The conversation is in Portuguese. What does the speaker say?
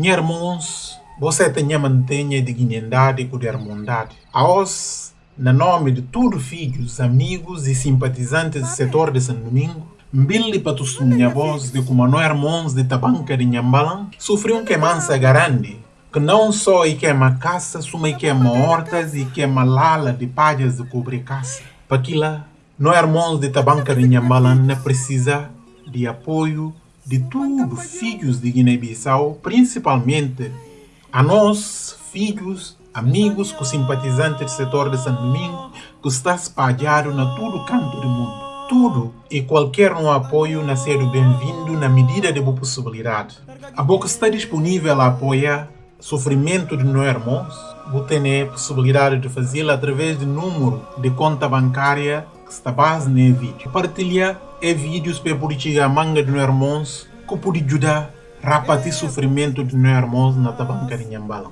Minha irmãos, você tem mantenha dignidade e irmandade. Aos, na nome de todos filhos, amigos e simpatizantes do setor de São Domingo, Mbili para minha voz de como nós irmãos de Tabanca de Nhambalan sofreu um queimança grande, que não só e queima caça, suma e queima hortas e queima lala de palhas de cobrir caça. Para aquilo, nós irmãos de Tabanca de Nhambalan precisa de apoio de todos filhos de Guiné-Bissau, principalmente a nós, filhos, amigos, com simpatizantes do setor de São Domingo, que está espalhado na todo canto do mundo tudo e qualquer um apoio na ser bem-vindo na medida de boa possibilidade. A boca está disponível a apoiar sofrimento de meus irmãos. Vou ter a possibilidade de fazê-lo através do número de conta bancária no vídeo. Partilhar e vídeos para politicar a manga de irmãos que pode ajudar a repartir sofrimento de irmãos na banca de Nhambala.